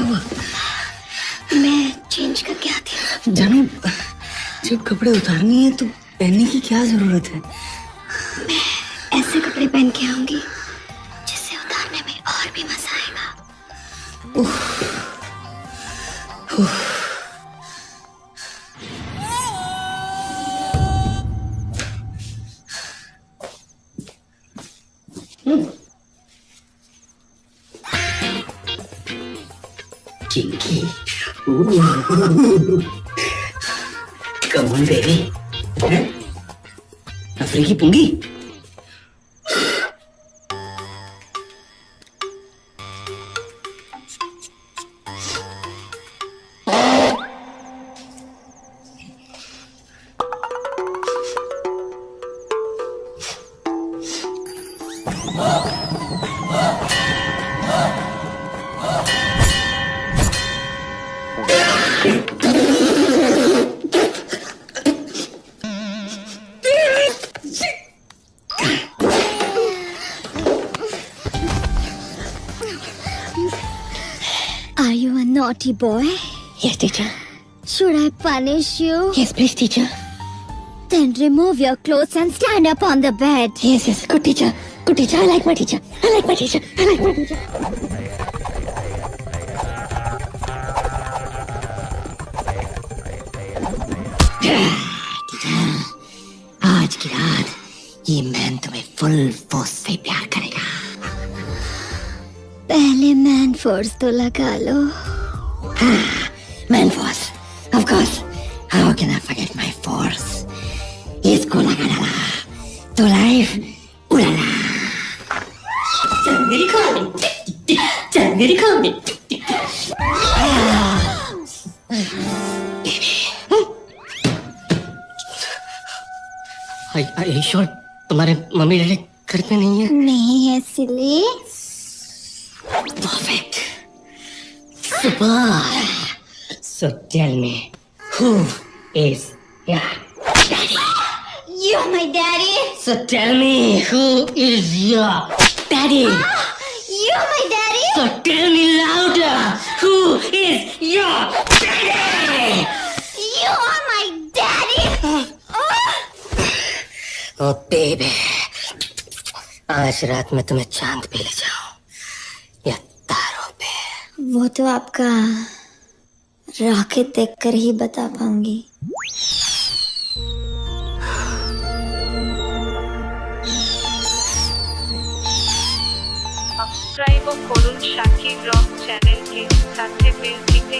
क्या हुआ? मैं चेंज करके आती हूँ। जानू जब कपड़े उतारने हैं तो पहनने की क्या ज़रूरत है? मैं ऐसे कपड़े पहन के आऊँगी जिससे उतारने में और भी मज़ा आएगा। Kinky. Ooh. Come on, baby. हैं? अफ्रीकी पुंगी Are you a naughty boy? Yes, teacher. Should I punish you? Yes, please, teacher. Then remove your clothes and stand up on the bed. Yes, yes. Good teacher. Good teacher. I like my teacher. I like my teacher. I like my teacher. आज की रात ये man तुम्हें full force से प्यार करेगा पहले man force तो लगा लो। Man force of course how can I forget my force इसको लगा डाला तो लाइफ उड़ाला चल मेरी खाने चल मेरी खाने आई श्योर तुम्हारे मम्मी डैडी घर पे नहीं है? नहीं है silly. Perfect. Super. So tell me, who is your daddy? You're my daddy. So tell me, who is your daddy? You're my daddy. So tell me louder, who is your daddy? You are my daddy. Oh baby, आज रात मैं तुम्हें चांद पे ले जाऊं या तारों पे वो तो आपका रॉकेट देखकर ही बता पाऊंगी সাবস্ক্রাইব করুন সাকিব রক চ্যানেলকে সাথে বেল টিতে